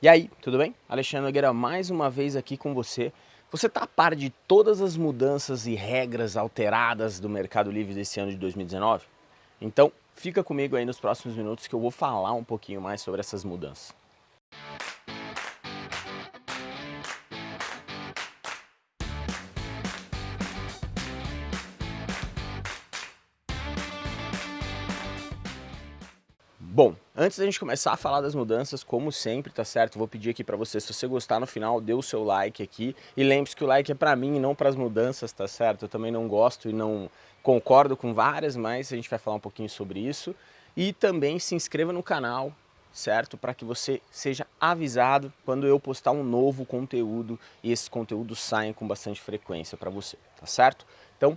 E aí, tudo bem? Alexandre Nogueira mais uma vez aqui com você. Você está a par de todas as mudanças e regras alteradas do Mercado Livre desse ano de 2019? Então, fica comigo aí nos próximos minutos que eu vou falar um pouquinho mais sobre essas mudanças. Bom, antes da gente começar a falar das mudanças, como sempre, tá certo? Vou pedir aqui para você, se você gostar no final, dê o seu like aqui. E lembre-se que o like é para mim e não para as mudanças, tá certo? Eu também não gosto e não concordo com várias, mas a gente vai falar um pouquinho sobre isso. E também se inscreva no canal, certo? Para que você seja avisado quando eu postar um novo conteúdo e esses conteúdos saem com bastante frequência para você, tá certo? Então,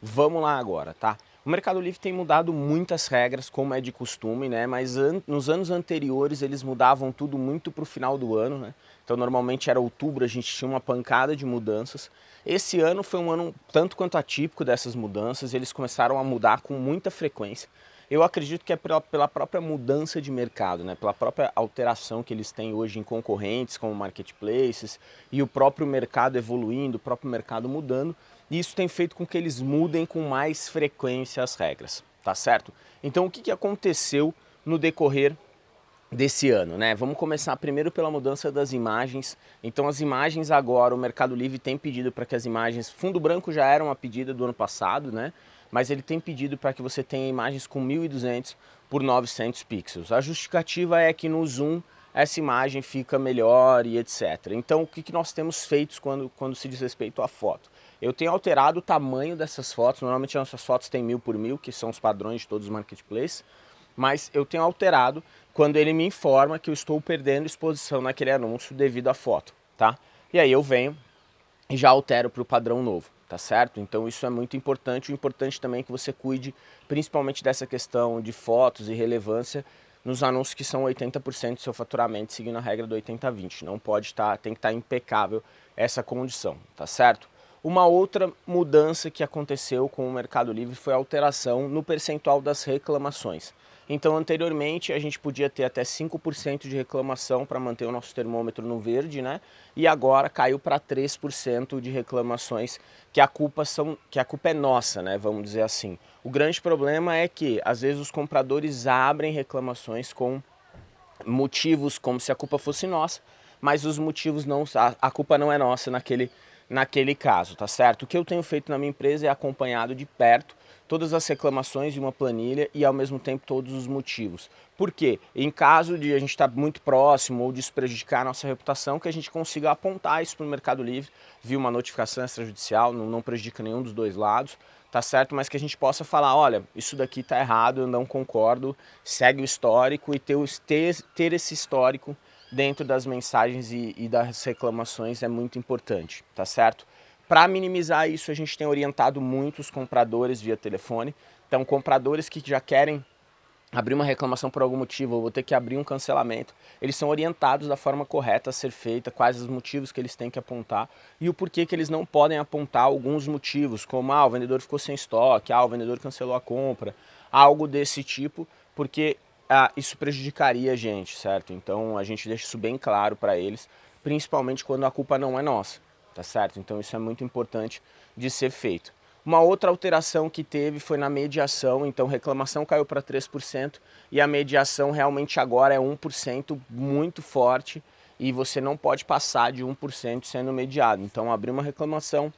vamos lá agora, tá? O Mercado Livre tem mudado muitas regras, como é de costume, né? mas an nos anos anteriores eles mudavam tudo muito para o final do ano. Né? Então normalmente era outubro, a gente tinha uma pancada de mudanças. Esse ano foi um ano tanto quanto atípico dessas mudanças, eles começaram a mudar com muita frequência. Eu acredito que é pela, pela própria mudança de mercado, né? pela própria alteração que eles têm hoje em concorrentes como marketplaces e o próprio mercado evoluindo, o próprio mercado mudando, e isso tem feito com que eles mudem com mais frequência as regras, tá certo? Então o que, que aconteceu no decorrer desse ano, né? Vamos começar primeiro pela mudança das imagens. Então as imagens agora, o Mercado Livre tem pedido para que as imagens, fundo branco já era uma pedida do ano passado, né? Mas ele tem pedido para que você tenha imagens com 1200 por 900 pixels. A justificativa é que no zoom essa imagem fica melhor e etc. Então o que, que nós temos feito quando, quando se diz respeito à foto? Eu tenho alterado o tamanho dessas fotos, normalmente nossas fotos têm mil por mil, que são os padrões de todos os marketplaces, mas eu tenho alterado quando ele me informa que eu estou perdendo exposição naquele anúncio devido à foto, tá? E aí eu venho e já altero para o padrão novo, tá certo? Então isso é muito importante, o importante também é que você cuide principalmente dessa questão de fotos e relevância nos anúncios que são 80% do seu faturamento, seguindo a regra do 80-20. Não pode estar, tá, tem que estar tá impecável essa condição, tá certo? Uma outra mudança que aconteceu com o Mercado Livre foi a alteração no percentual das reclamações. Então, anteriormente, a gente podia ter até 5% de reclamação para manter o nosso termômetro no verde, né? E agora caiu para 3% de reclamações que a, culpa são, que a culpa é nossa, né? Vamos dizer assim. O grande problema é que, às vezes, os compradores abrem reclamações com motivos como se a culpa fosse nossa, mas os motivos não... A, culpa não é nossa naquele naquele caso, tá certo? O que eu tenho feito na minha empresa é acompanhado de perto todas as reclamações de uma planilha e ao mesmo tempo todos os motivos. Por quê? Em caso de a gente estar tá muito próximo ou disso prejudicar a nossa reputação, que a gente consiga apontar isso para o Mercado Livre, via uma notificação extrajudicial, não, não prejudica nenhum dos dois lados, tá certo? Mas que a gente possa falar, olha, isso daqui tá errado, eu não concordo, segue o histórico e ter, ter, ter esse histórico dentro das mensagens e, e das reclamações é muito importante, tá certo? Para minimizar isso, a gente tem orientado muitos compradores via telefone. Então, compradores que já querem abrir uma reclamação por algum motivo, ou vou ter que abrir um cancelamento, eles são orientados da forma correta a ser feita, quais os motivos que eles têm que apontar e o porquê que eles não podem apontar alguns motivos, como ah, o vendedor ficou sem estoque, ah, o vendedor cancelou a compra, algo desse tipo, porque ah, isso prejudicaria a gente, certo? Então a gente deixa isso bem claro para eles, principalmente quando a culpa não é nossa, tá certo? Então isso é muito importante de ser feito. Uma outra alteração que teve foi na mediação, então reclamação caiu para 3% e a mediação realmente agora é 1% muito forte e você não pode passar de 1% sendo mediado. Então abrir uma reclamação,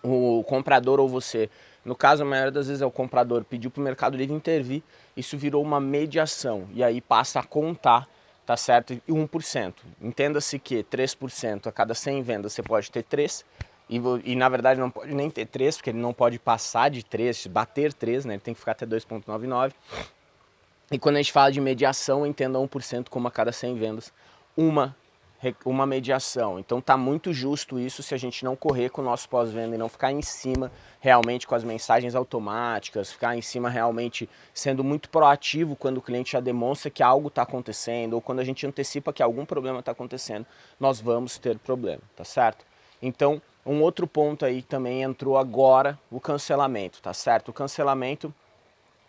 o comprador ou você no caso, a maioria das vezes é o comprador pediu para o Mercado Livre intervir, isso virou uma mediação e aí passa a contar, tá certo? E 1%. Entenda-se que 3% a cada 100 vendas você pode ter 3 e, e, na verdade não pode nem ter 3, porque ele não pode passar de 3, bater 3, né? Ele tem que ficar até 2.99. E quando a gente fala de mediação, entenda 1% como a cada 100 vendas, uma uma mediação. Então tá muito justo isso se a gente não correr com o nosso pós-venda e não ficar em cima realmente com as mensagens automáticas, ficar em cima realmente sendo muito proativo quando o cliente já demonstra que algo está acontecendo ou quando a gente antecipa que algum problema está acontecendo, nós vamos ter problema, tá certo? Então, um outro ponto aí também entrou agora, o cancelamento, tá certo? O cancelamento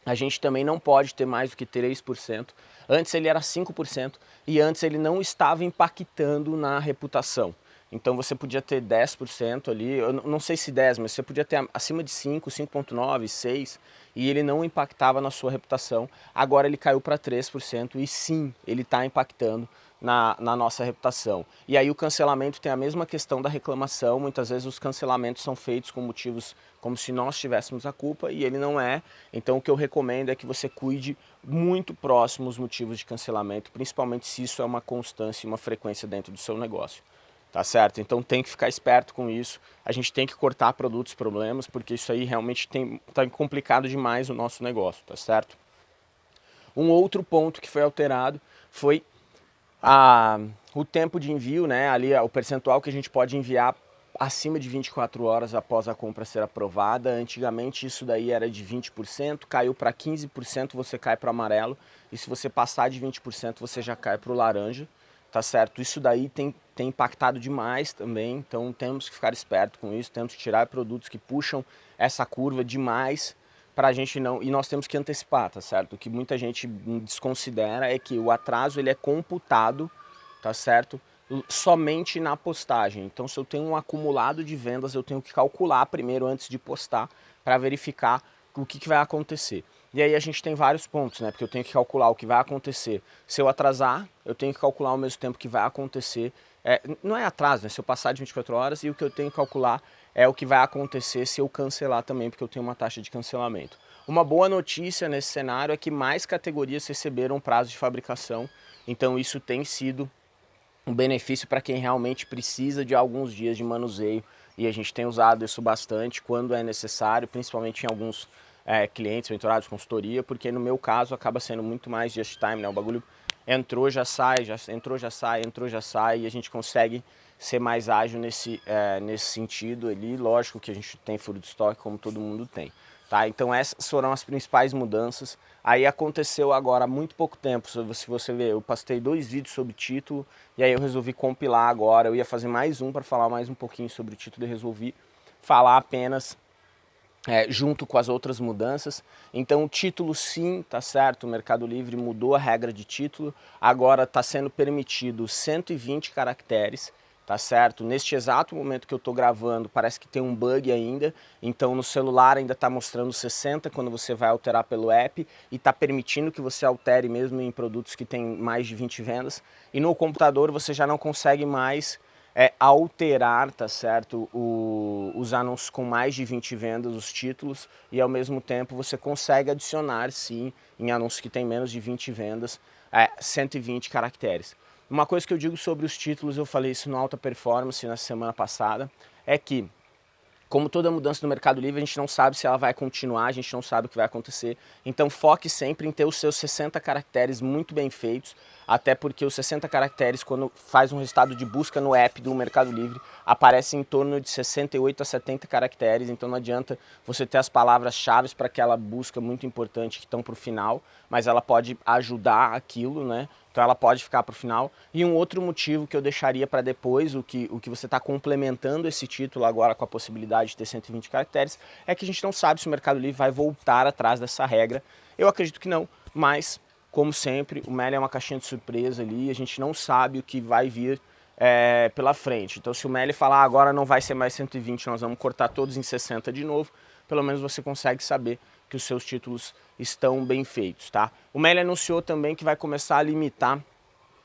a gente também não pode ter mais do que 3%. Antes ele era 5% e antes ele não estava impactando na reputação. Então você podia ter 10% ali, eu não sei se 10, mas você podia ter acima de 5, 5.9, 6 e ele não impactava na sua reputação. Agora ele caiu para 3% e sim, ele está impactando na, na, nossa reputação. E aí o cancelamento tem a mesma questão da reclamação, muitas vezes os cancelamentos são feitos com motivos como se nós tivéssemos a culpa e ele não é. Então o que eu recomendo é que você cuide muito próximo os motivos de cancelamento, principalmente se isso é uma constância e uma frequência dentro do seu negócio tá certo? Então tem que ficar esperto com isso, a gente tem que cortar produtos problemas, porque isso aí realmente tem, tá complicado demais o nosso negócio, tá certo? Um outro ponto que foi alterado foi a, o tempo de envio, né, ali o percentual que a gente pode enviar acima de 24 horas após a compra ser aprovada. Antigamente isso daí era de 20%, caiu para 15%, você cai para amarelo, e se você passar de 20% você já cai para o laranja tá certo? Isso daí tem, tem impactado demais também, então temos que ficar esperto com isso, temos que tirar produtos que puxam essa curva demais para a gente não, e nós temos que antecipar, tá certo? O que muita gente desconsidera é que o atraso ele é computado, tá certo? Somente na postagem. Então se eu tenho um acumulado de vendas, eu tenho que calcular primeiro antes de postar para verificar o que, que vai acontecer. E aí a gente tem vários pontos, né? Porque eu tenho que calcular o que vai acontecer. Se eu atrasar, eu tenho que calcular ao mesmo tempo que vai acontecer. É, não é atraso, né? Se eu passar de 24 horas e o que eu tenho que calcular é o que vai acontecer se eu cancelar também, porque eu tenho uma taxa de cancelamento. Uma boa notícia nesse cenário é que mais categorias receberam prazo de fabricação, então isso tem sido um benefício para quem realmente precisa de alguns dias de manuseio e a gente tem usado isso bastante quando é necessário, principalmente em alguns é, clientes menturados, consultoria, porque no meu caso acaba sendo muito mais just time, né? O bagulho entrou, já sai, já entrou, já sai, entrou, já sai, e a gente consegue ser mais ágil nesse, é, nesse sentido ali. Lógico que a gente tem furo de estoque, como todo mundo tem. Tá? Então essas foram as principais mudanças. Aí aconteceu agora há muito pouco tempo, se você ver, eu postei dois vídeos sobre título, e aí eu resolvi compilar agora, eu ia fazer mais um para falar mais um pouquinho sobre o título e resolvi falar apenas é, junto com as outras mudanças. Então o título sim, tá certo, o Mercado Livre mudou a regra de título, agora está sendo permitido 120 caracteres, tá certo? Neste exato momento que eu estou gravando, parece que tem um bug ainda, então no celular ainda está mostrando 60 quando você vai alterar pelo app e está permitindo que você altere mesmo em produtos que tem mais de 20 vendas, e no computador você já não consegue mais é alterar, tá certo, o, os anúncios com mais de 20 vendas, os títulos, e ao mesmo tempo você consegue adicionar, sim, em anúncios que tem menos de 20 vendas, é, 120 caracteres. Uma coisa que eu digo sobre os títulos, eu falei isso no Alta Performance na semana passada, é que como toda mudança no Mercado Livre, a gente não sabe se ela vai continuar, a gente não sabe o que vai acontecer. Então foque sempre em ter os seus 60 caracteres muito bem feitos, até porque os 60 caracteres, quando faz um resultado de busca no app do Mercado Livre, aparece em torno de 68 a 70 caracteres, então não adianta você ter as palavras-chave para aquela busca muito importante que estão para o final, mas ela pode ajudar aquilo, né? Então ela pode ficar para o final. E um outro motivo que eu deixaria para depois, o que, o que você está complementando esse título agora com a possibilidade de ter 120 caracteres, é que a gente não sabe se o Mercado Livre vai voltar atrás dessa regra. Eu acredito que não, mas como sempre, o Meli é uma caixinha de surpresa ali, a gente não sabe o que vai vir é, pela frente. Então se o Meli falar ah, agora não vai ser mais 120, nós vamos cortar todos em 60 de novo, pelo menos você consegue saber que os seus títulos estão bem feitos, tá? O Meli anunciou também que vai começar a limitar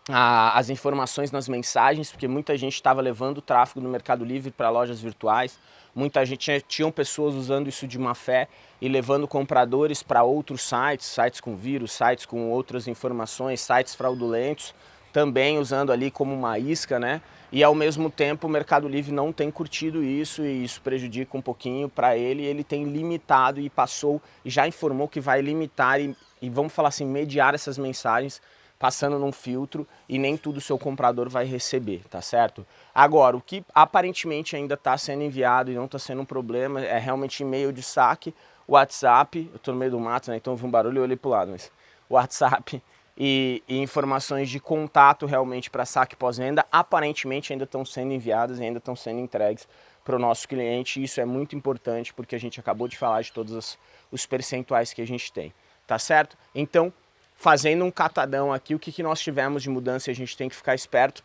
as informações nas mensagens, porque muita gente estava levando o tráfego do Mercado Livre para lojas virtuais, muita gente, tinha, pessoas usando isso de má fé e levando compradores para outros sites, sites com vírus, sites com outras informações, sites fraudulentos, também usando ali como uma isca, né? E ao mesmo tempo o Mercado Livre não tem curtido isso e isso prejudica um pouquinho para ele. Ele tem limitado e passou, já informou que vai limitar e, e vamos falar assim, mediar essas mensagens passando num filtro e nem tudo o seu comprador vai receber, tá certo? Agora, o que aparentemente ainda está sendo enviado e não está sendo um problema é realmente e-mail de saque, WhatsApp, eu estou no meio do mato, né, então vi um barulho e olhei para o lado, mas WhatsApp e, e informações de contato realmente para saque pós-venda, aparentemente ainda estão sendo enviadas e ainda estão sendo entregues para o nosso cliente, isso é muito importante porque a gente acabou de falar de todos os, os percentuais que a gente tem, tá certo? Então, fazendo um catadão aqui, o que, que nós tivemos de mudança e a gente tem que ficar esperto.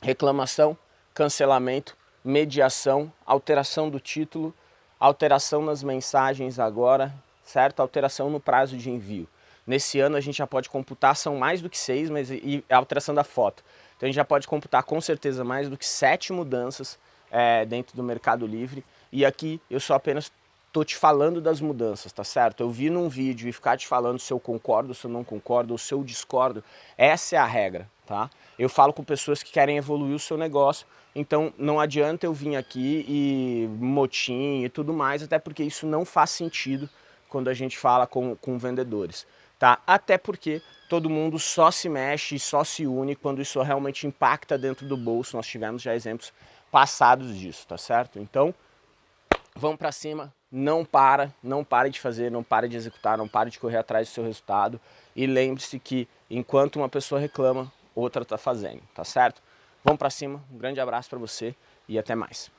Reclamação, cancelamento, mediação, alteração do título, alteração nas mensagens agora, certo? Alteração no prazo de envio. Nesse ano a gente já pode computar, são mais do que seis, mas e a alteração da foto. Então a gente já pode computar com certeza mais do que sete mudanças é, dentro do Mercado Livre. E aqui eu só apenas estou te falando das mudanças, tá certo? Eu vi num vídeo e ficar te falando se eu concordo, se eu não concordo, ou se eu discordo, essa é a regra, tá? Eu falo com pessoas que querem evoluir o seu negócio, então não adianta eu vir aqui e motim e tudo mais, até porque isso não faz sentido quando a gente fala com, com vendedores, tá? Até porque todo mundo só se mexe, só se une quando isso realmente impacta dentro do bolso, nós tivemos já exemplos passados disso, tá certo? Então, vamos para cima, não para, não pare de fazer, não pare de executar, não pare de correr atrás do seu resultado e lembre-se que enquanto uma pessoa reclama, outra está fazendo, tá certo? Vamos para cima, um grande abraço para você e até mais.